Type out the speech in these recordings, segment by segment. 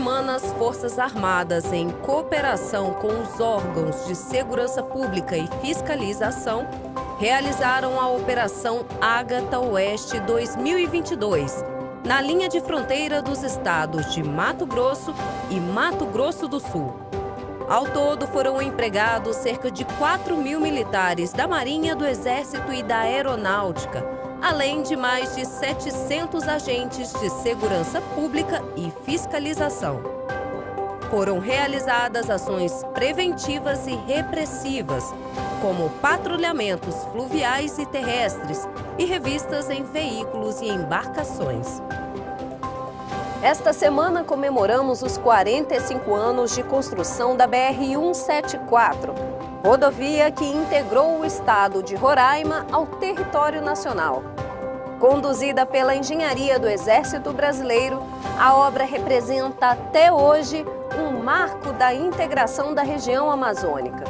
Semana, as Forças Armadas, em cooperação com os órgãos de segurança pública e fiscalização, realizaram a Operação Ágata Oeste 2022, na linha de fronteira dos estados de Mato Grosso e Mato Grosso do Sul. Ao todo, foram empregados cerca de 4 mil militares da Marinha, do Exército e da Aeronáutica, além de mais de 700 agentes de segurança pública e fiscalização. Foram realizadas ações preventivas e repressivas, como patrulhamentos fluviais e terrestres e revistas em veículos e embarcações. Esta semana comemoramos os 45 anos de construção da BR-174, rodovia que integrou o estado de Roraima ao território nacional. Conduzida pela engenharia do Exército Brasileiro, a obra representa até hoje um marco da integração da região amazônica.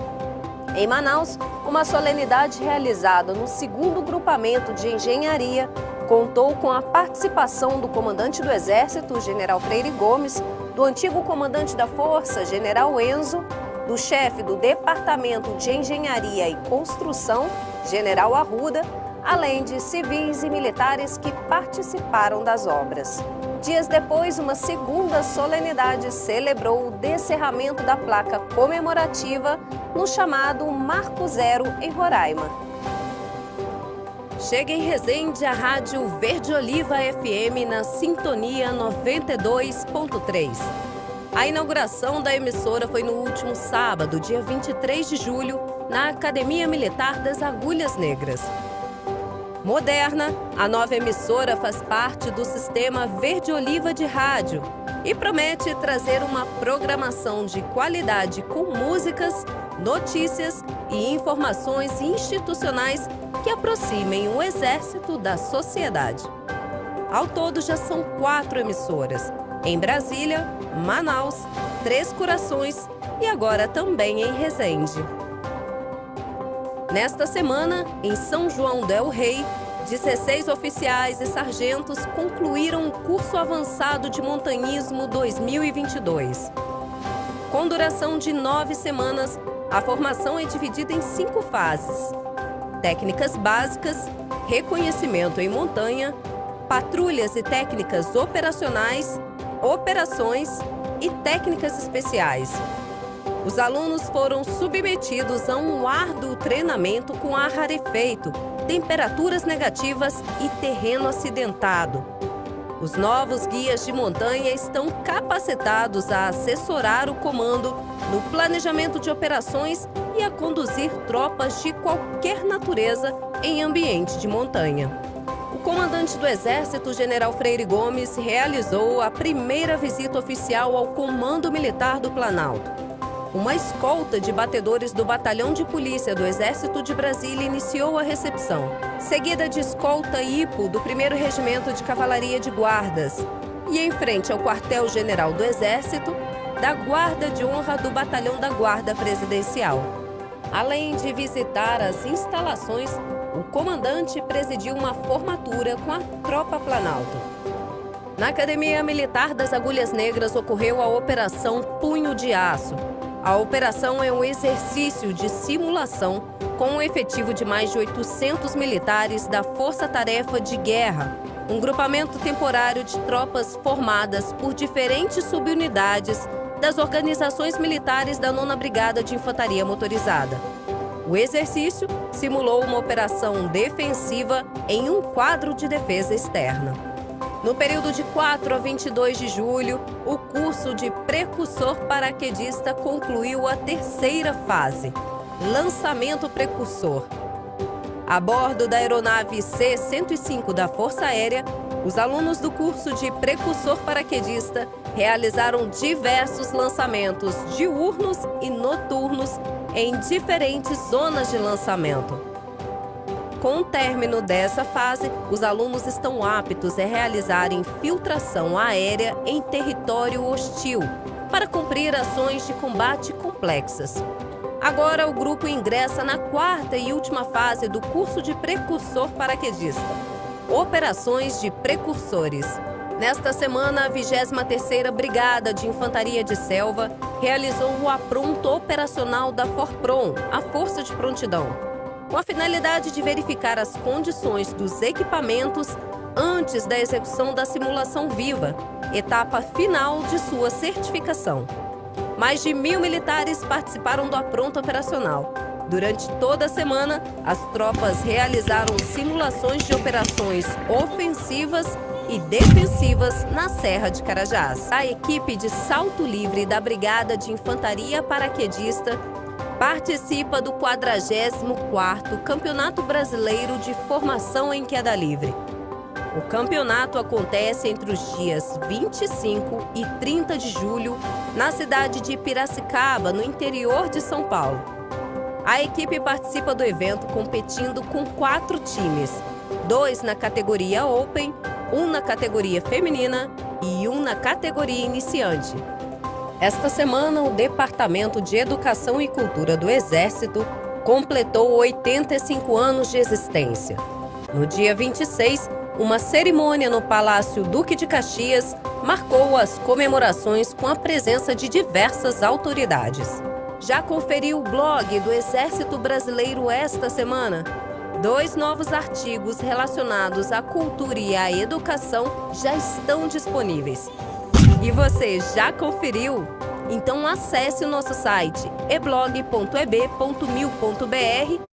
Em Manaus, uma solenidade realizada no segundo grupamento de engenharia contou com a participação do comandante do Exército, General Freire Gomes, do antigo comandante da Força, General Enzo, do chefe do Departamento de Engenharia e Construção, General Arruda, além de civis e militares que participaram das obras. Dias depois, uma segunda solenidade celebrou o descerramento da placa comemorativa no chamado Marco Zero, em Roraima. Chega em Resende a Rádio Verde Oliva FM na Sintonia 92.3. A inauguração da emissora foi no último sábado, dia 23 de julho, na Academia Militar das Agulhas Negras. Moderna, a nova emissora faz parte do sistema Verde Oliva de Rádio e promete trazer uma programação de qualidade com músicas, notícias e informações institucionais que aproximem o Exército da sociedade. Ao todo, já são quatro emissoras em Brasília, Manaus, Três Corações e agora também em Resende. Nesta semana, em São João del Rei, 16 oficiais e sargentos concluíram o curso avançado de montanhismo 2022. Com duração de nove semanas, a formação é dividida em cinco fases: técnicas básicas, reconhecimento em montanha, patrulhas e técnicas operacionais operações e técnicas especiais. Os alunos foram submetidos a um árduo treinamento com ar rarefeito, temperaturas negativas e terreno acidentado. Os novos guias de montanha estão capacitados a assessorar o comando no planejamento de operações e a conduzir tropas de qualquer natureza em ambiente de montanha comandante do Exército, General Freire Gomes, realizou a primeira visita oficial ao Comando Militar do Planalto. Uma escolta de batedores do Batalhão de Polícia do Exército de Brasília iniciou a recepção, seguida de escolta IPO do 1 Regimento de Cavalaria de Guardas e em frente ao quartel-general do Exército, da Guarda de Honra do Batalhão da Guarda Presidencial. Além de visitar as instalações o comandante presidiu uma formatura com a Tropa Planalto. Na Academia Militar das Agulhas Negras ocorreu a Operação Punho de Aço. A operação é um exercício de simulação com um efetivo de mais de 800 militares da Força Tarefa de Guerra, um grupamento temporário de tropas formadas por diferentes subunidades das organizações militares da 9 Brigada de Infantaria Motorizada. O exercício simulou uma operação defensiva em um quadro de defesa externa. No período de 4 a 22 de julho, o curso de precursor paraquedista concluiu a terceira fase, lançamento precursor. A bordo da aeronave C-105 da Força Aérea, os alunos do curso de precursor paraquedista realizaram diversos lançamentos diurnos e noturnos em diferentes zonas de lançamento. Com o término dessa fase, os alunos estão aptos a realizar infiltração aérea em território hostil para cumprir ações de combate complexas. Agora, o grupo ingressa na quarta e última fase do curso de precursor paraquedista. Operações de precursores. Nesta semana, a 23ª Brigada de Infantaria de Selva realizou o apronto operacional da Forpron, a Força de Prontidão, com a finalidade de verificar as condições dos equipamentos antes da execução da simulação viva, etapa final de sua certificação. Mais de mil militares participaram do apronto operacional. Durante toda a semana, as tropas realizaram simulações de operações ofensivas e defensivas na Serra de Carajás. A equipe de salto livre da Brigada de Infantaria Paraquedista participa do 44º Campeonato Brasileiro de Formação em Queda Livre. O campeonato acontece entre os dias 25 e 30 de julho na cidade de Piracicaba, no interior de São Paulo. A equipe participa do evento competindo com quatro times, dois na categoria Open, um na categoria feminina e um na categoria iniciante. Esta semana, o Departamento de Educação e Cultura do Exército completou 85 anos de existência. No dia 26, uma cerimônia no Palácio Duque de Caxias marcou as comemorações com a presença de diversas autoridades. Já conferiu o blog do Exército Brasileiro esta semana? Dois novos artigos relacionados à cultura e à educação já estão disponíveis. E você já conferiu? Então acesse o nosso site eblog.eb.mil.br